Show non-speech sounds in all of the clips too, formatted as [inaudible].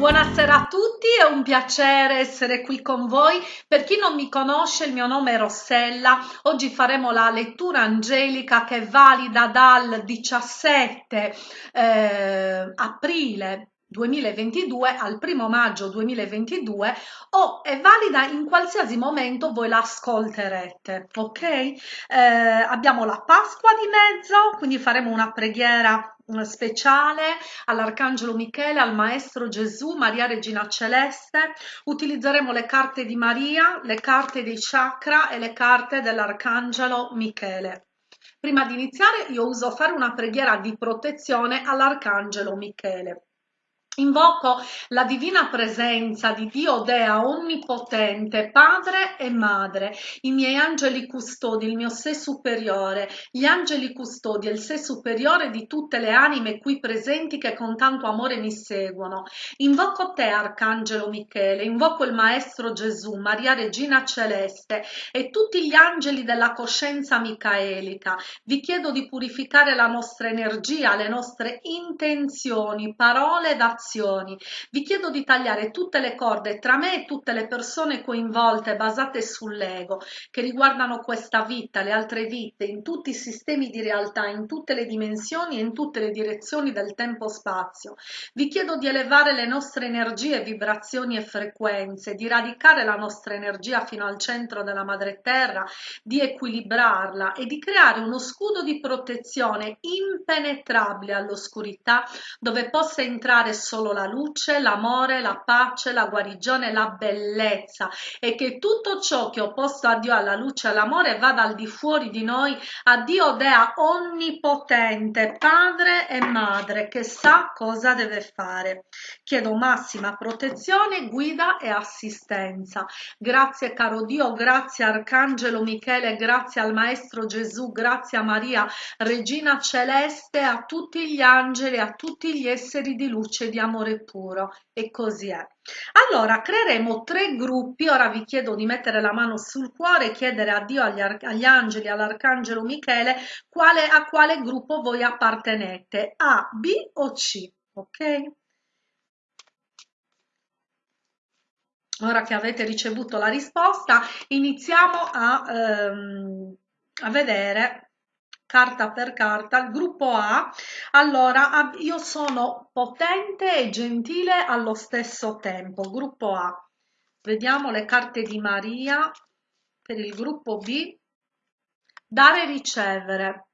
Buonasera a tutti, è un piacere essere qui con voi. Per chi non mi conosce, il mio nome è Rossella. Oggi faremo la lettura angelica che è valida dal 17 eh, aprile 2022 al primo maggio 2022 o è valida in qualsiasi momento voi l'ascolterete ok eh, abbiamo la pasqua di mezzo quindi faremo una preghiera speciale all'arcangelo michele al maestro gesù maria regina celeste. Utilizzeremo le carte di maria le carte dei chakra e le carte dell'arcangelo michele. Prima di iniziare io uso fare una preghiera di protezione all'arcangelo michele Invoco la divina presenza di Dio Dea Onnipotente, Padre e Madre, i miei angeli custodi, il mio sé superiore, gli angeli custodi e il sé superiore di tutte le anime qui presenti che con tanto amore mi seguono. Invoco te, Arcangelo Michele, invoco il Maestro Gesù, Maria Regina Celeste e tutti gli angeli della coscienza micaelica. Vi chiedo di purificare la nostra energia, le nostre intenzioni, parole ed azioni. Vi chiedo di tagliare tutte le corde tra me e tutte le persone coinvolte basate sull'ego, che riguardano questa vita, le altre vite, in tutti i sistemi di realtà, in tutte le dimensioni e in tutte le direzioni del tempo-spazio. Vi chiedo di elevare le nostre energie, vibrazioni e frequenze, di radicare la nostra energia fino al centro della madre terra, di equilibrarla e di creare uno scudo di protezione impenetrabile all'oscurità dove possa entrare la luce, l'amore, la pace, la guarigione, la bellezza e che tutto ciò che è opposto a Dio, alla luce e all'amore vada al di fuori di noi, a Dio Dea onnipotente, padre e madre che sa cosa deve fare. Chiedo massima protezione, guida e assistenza. Grazie caro Dio, grazie Arcangelo Michele, grazie al Maestro Gesù, grazie a Maria, Regina Celeste, a tutti gli angeli, a tutti gli esseri di luce di amore puro e così è. Allora creeremo tre gruppi, ora vi chiedo di mettere la mano sul cuore e chiedere a Dio, agli, agli angeli, all'arcangelo Michele quale, a quale gruppo voi appartenete, A, B o C, ok? Ora che avete ricevuto la risposta iniziamo a, ehm, a vedere carta per carta, il gruppo A, allora io sono potente e gentile allo stesso tempo, gruppo A. Vediamo le carte di Maria per il gruppo B, dare e ricevere.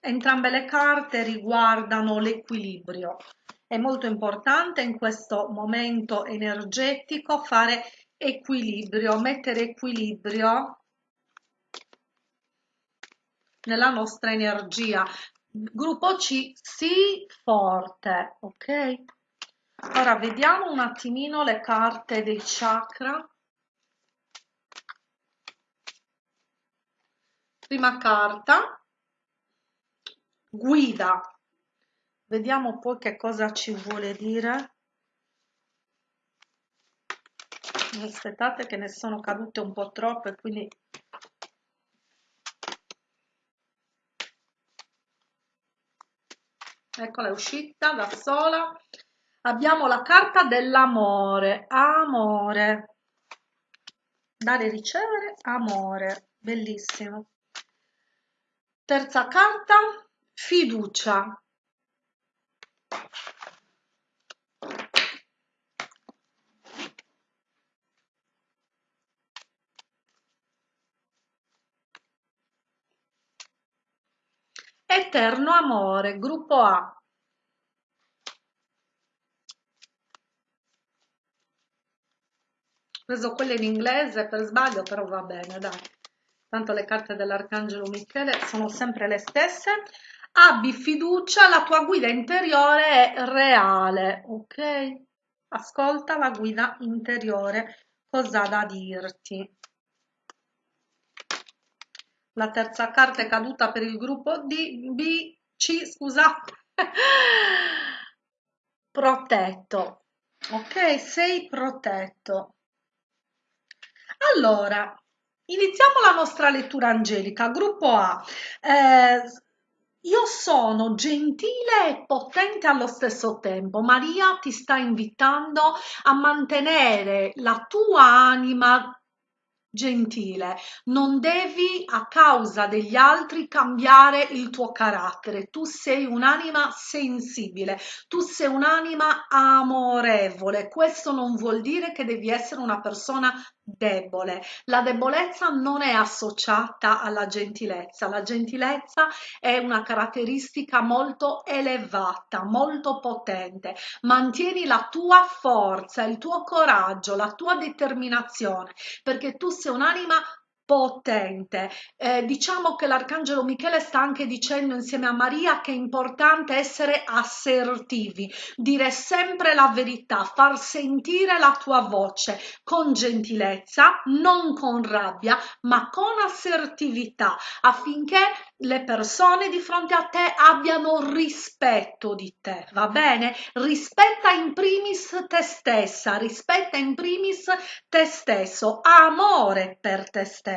Entrambe le carte riguardano l'equilibrio. È molto importante in questo momento energetico fare equilibrio, mettere equilibrio nella nostra energia. Gruppo C, sì, forte, ok? Ora vediamo un attimino le carte dei chakra. Prima carta, guida. Vediamo poi che cosa ci vuole dire. Aspettate che ne sono cadute un po' troppe, quindi eccola è uscita da sola. Abbiamo la carta dell'amore. Amore. Dare e ricevere amore. Bellissimo. Terza carta fiducia Eterno amore, gruppo A. Ho preso quelle in inglese per sbaglio, però va bene, dai. Tanto le carte dell'Arcangelo Michele sono sempre le stesse. Abbi fiducia, la tua guida interiore è reale, ok? Ascolta la guida interiore, cosa ha da dirti la terza carta è caduta per il gruppo D, B, C, scusate, [laughs] protetto, ok? Sei protetto. Allora, iniziamo la nostra lettura angelica, gruppo A. Eh, io sono gentile e potente allo stesso tempo. Maria ti sta invitando a mantenere la tua anima gentile, non devi a causa degli altri cambiare il tuo carattere, tu sei un'anima sensibile, tu sei un'anima amorevole, questo non vuol dire che devi essere una persona debole. La debolezza non è associata alla gentilezza, la gentilezza è una caratteristica molto elevata, molto potente. Mantieni la tua forza, il tuo coraggio, la tua determinazione, perché tu sei un'anima potente. Eh, diciamo che l'arcangelo Michele sta anche dicendo insieme a Maria che è importante essere assertivi, dire sempre la verità, far sentire la tua voce con gentilezza, non con rabbia, ma con assertività affinché le persone di fronte a te abbiano rispetto di te, va bene? Rispetta in primis te stessa, rispetta in primis te stesso, amore per te stesso.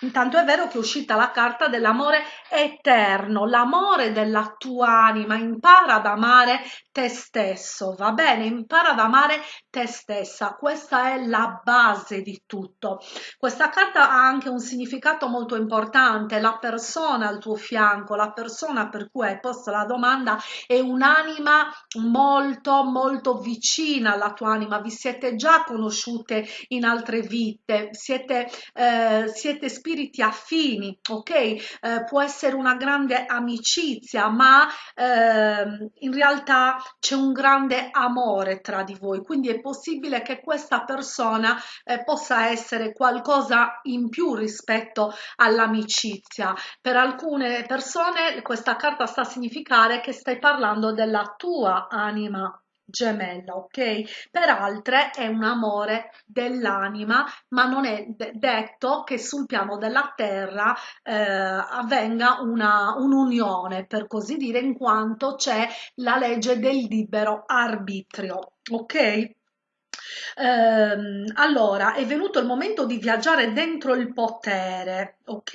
Intanto è vero che è uscita la carta dell'amore eterno, l'amore della tua anima, impara ad amare te stesso, va bene? Impara ad amare te stessa, questa è la base di tutto. Questa carta ha anche un significato molto importante, la persona al tuo fianco, la persona per cui hai posto la domanda è un'anima molto molto vicina alla tua anima, vi siete già conosciute in altre vite, siete, eh, siete spiriti affini, ok? Eh, può essere una grande amicizia, ma eh, in realtà c'è un grande amore tra di voi, quindi è possibile che questa persona eh, possa essere qualcosa in più rispetto all'amicizia. Per alcune persone questa carta sta a significare che stai parlando della tua anima gemella, ok? Per altre è un amore dell'anima, ma non è detto che sul piano della terra eh, avvenga un'unione, per così dire, in quanto c'è la legge del libero arbitrio, ok? Ehm, allora, è venuto il momento di viaggiare dentro il potere, ok?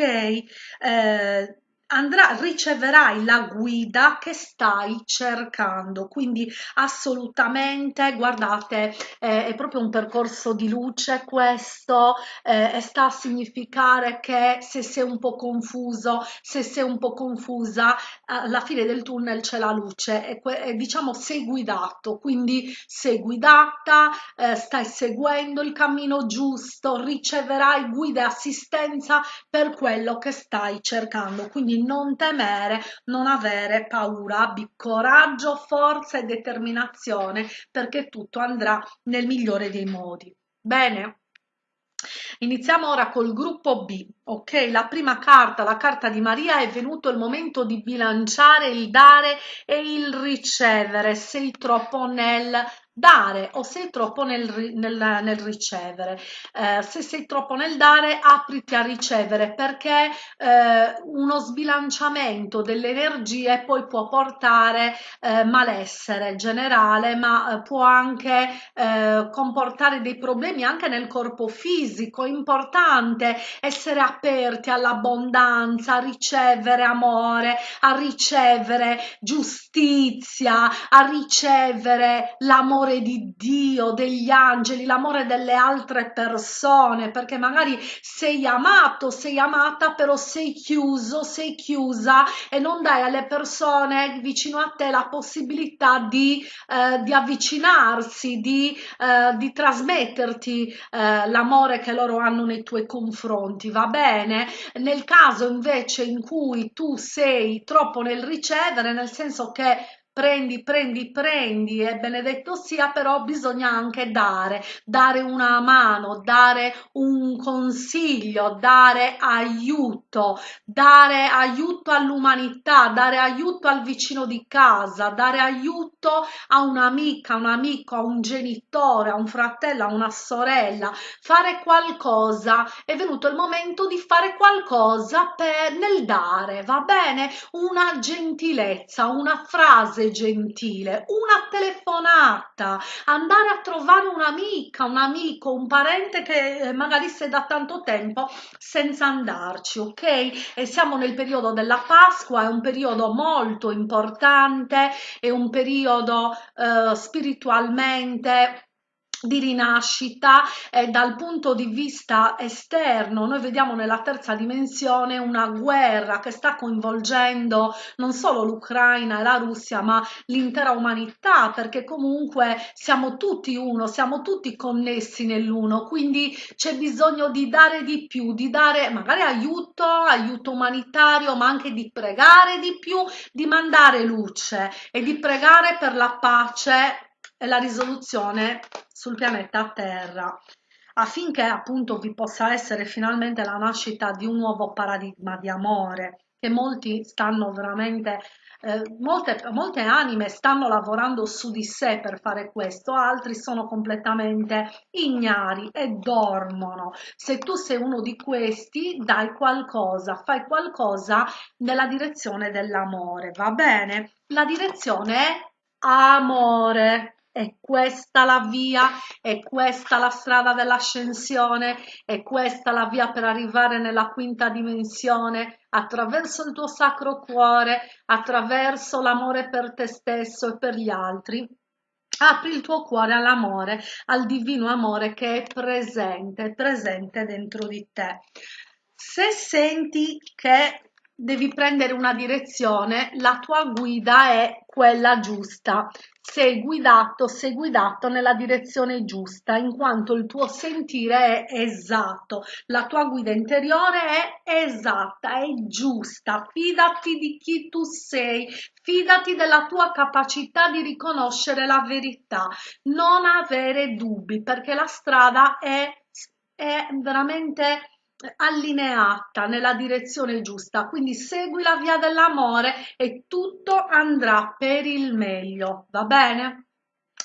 Eh, andrà, riceverai la guida che stai cercando. Quindi assolutamente, guardate, eh, è proprio un percorso di luce questo eh, sta a significare che se sei un po' confuso, se sei un po' confusa, alla fine del tunnel c'è la luce e, e diciamo sei guidato, quindi sei guidata, eh, stai seguendo il cammino giusto, riceverai guida e assistenza per quello che stai cercando. Quindi non temere, non avere paura, abbi coraggio, forza e determinazione perché tutto andrà nel migliore dei modi. Bene? Iniziamo ora col gruppo B, ok? La prima carta, la carta di Maria, è venuto il momento di bilanciare il dare e il ricevere. Sei troppo nel dare o sei troppo nel, nel, nel ricevere. Eh, se sei troppo nel dare, apriti a ricevere perché eh, uno sbilanciamento delle energie poi può portare eh, malessere generale, ma eh, può anche eh, comportare dei problemi anche nel corpo fisico. È importante essere aperti all'abbondanza, a ricevere amore, a ricevere giustizia, a ricevere l'amore l'amore di Dio, degli angeli, l'amore delle altre persone, perché magari sei amato, sei amata, però sei chiuso, sei chiusa e non dai alle persone vicino a te la possibilità di, eh, di avvicinarsi, di, eh, di trasmetterti eh, l'amore che loro hanno nei tuoi confronti, va bene? Nel caso invece in cui tu sei troppo nel ricevere, nel senso che prendi, prendi, prendi e benedetto sia, però bisogna anche dare, dare una mano, dare un consiglio, dare aiuto, dare aiuto all'umanità, dare aiuto al vicino di casa, dare aiuto a un'amica, un amico, a un genitore, a un fratello, a una sorella, fare qualcosa. È venuto il momento di fare qualcosa per, nel dare, va bene? Una gentilezza, una frase gentile, una telefonata, andare a trovare un'amica, un amico, un parente che eh, magari sei da tanto tempo senza andarci, ok? E siamo nel periodo della Pasqua, è un periodo molto importante, è un periodo eh, spiritualmente di rinascita e dal punto di vista esterno. Noi vediamo nella terza dimensione una guerra che sta coinvolgendo non solo l'Ucraina e la Russia ma l'intera umanità perché comunque siamo tutti uno siamo tutti connessi nell'uno. Quindi c'è bisogno di dare di più di dare magari aiuto aiuto umanitario ma anche di pregare di più di mandare luce e di pregare per la pace la risoluzione sul pianeta Terra affinché appunto vi possa essere finalmente la nascita di un nuovo paradigma di amore che molti stanno veramente eh, molte, molte anime stanno lavorando su di sé per fare questo, altri sono completamente ignari e dormono. Se tu sei uno di questi, dai qualcosa, fai qualcosa nella direzione dell'amore, va bene? La direzione è amore è questa la via, è questa la strada dell'ascensione, è questa la via per arrivare nella quinta dimensione attraverso il tuo sacro cuore, attraverso l'amore per te stesso e per gli altri. Apri il tuo cuore all'amore, al divino amore che è presente, è presente dentro di te. Se senti che devi prendere una direzione, la tua guida è quella giusta. Sei guidato, sei guidato nella direzione giusta, in quanto il tuo sentire è esatto, la tua guida interiore è esatta, è giusta. Fidati di chi tu sei, fidati della tua capacità di riconoscere la verità, non avere dubbi, perché la strada è, è veramente allineata nella direzione giusta. Quindi segui la via dell'amore e tutto andrà per il meglio. Va bene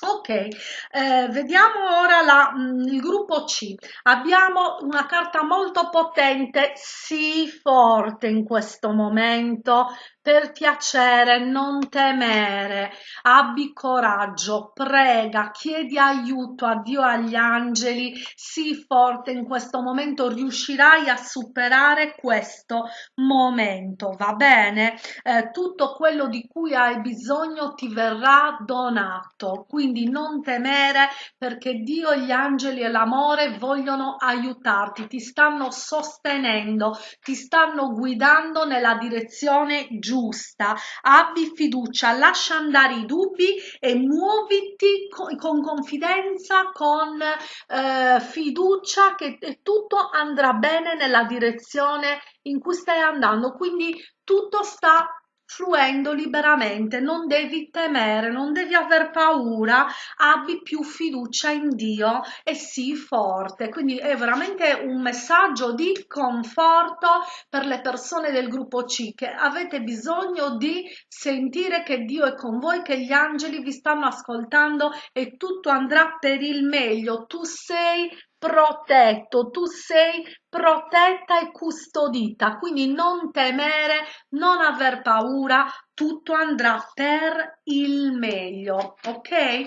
Ok, eh, vediamo ora la, mh, mm, il gruppo C. Abbiamo una carta molto potente, sii forte in questo momento, per piacere, non temere, abbi coraggio, prega, chiedi aiuto a Dio e agli angeli, sii forte in questo momento, riuscirai a superare questo momento, va bene? Eh, tutto quello di cui hai bisogno ti verrà donato, quindi non temere perché Dio, gli angeli e l'amore vogliono aiutarti, ti stanno sostenendo, ti stanno guidando nella direzione giusta, abbi fiducia, lascia andare i dubbi e muoviti con, con confidenza, con eh, fiducia che tutto andrà bene nella direzione in cui stai andando. Quindi tutto sta fluendo liberamente, non devi temere, non devi aver paura, abbi più fiducia in Dio e sii forte. Quindi è veramente un messaggio di conforto per le persone del gruppo C che avete bisogno di sentire che Dio è con voi, che gli angeli vi stanno ascoltando e tutto andrà per il meglio. Tu sei protetto, tu sei protetta e custodita, quindi non temere, non aver paura, tutto andrà per il meglio, ok?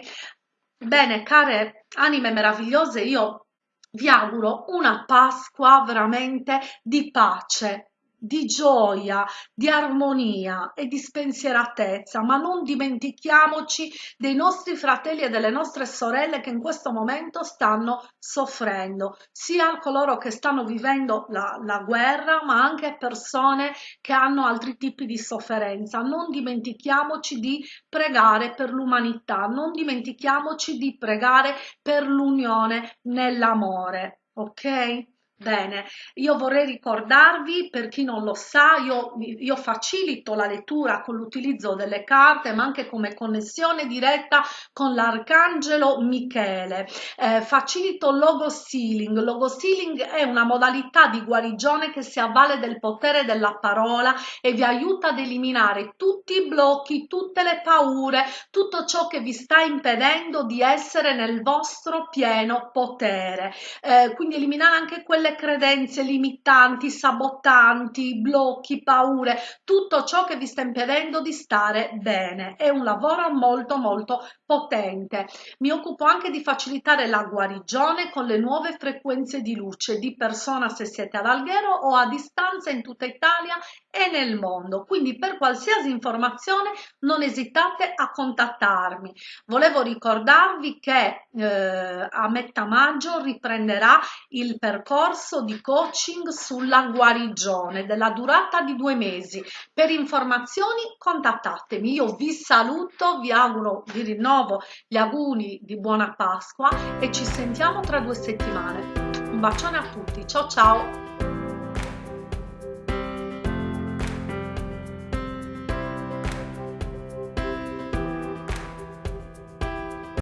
Bene, care anime meravigliose, io vi auguro una Pasqua veramente di pace, di gioia, di armonia e di spensieratezza, ma non dimentichiamoci dei nostri fratelli e delle nostre sorelle che in questo momento stanno soffrendo, sia coloro che stanno vivendo la, la guerra, ma anche persone che hanno altri tipi di sofferenza. Non dimentichiamoci di pregare per l'umanità, non dimentichiamoci di pregare per l'unione nell'amore, ok? Bene, io vorrei ricordarvi, per chi non lo sa, io, io facilito la lettura con l'utilizzo delle carte, ma anche come connessione diretta con l'Arcangelo Michele. Eh, facilito logo sealing. Logo sealing è una modalità di guarigione che si avvale del potere della parola e vi aiuta ad eliminare tutti i blocchi, tutte le paure, tutto ciò che vi sta impedendo di essere nel vostro pieno potere. Eh, quindi eliminare anche quelle quelle credenze limitanti, sabotanti, blocchi, paure, tutto ciò che vi sta impedendo di stare bene. È un lavoro molto molto potente. Mi occupo anche di facilitare la guarigione con le nuove frequenze di luce di persona se siete ad Alghero o a distanza in tutta Italia e nel mondo. Quindi per qualsiasi informazione non esitate a contattarmi. Volevo ricordarvi che eh, a metà maggio riprenderà il percorso di coaching sulla guarigione della durata di due mesi. Per informazioni contattatemi. Io vi saluto, vi auguro, vi rinnovo gli auguri di buona Pasqua e ci sentiamo tra due settimane. Un bacione a tutti, ciao ciao!